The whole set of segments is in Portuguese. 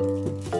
Música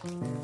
Bye.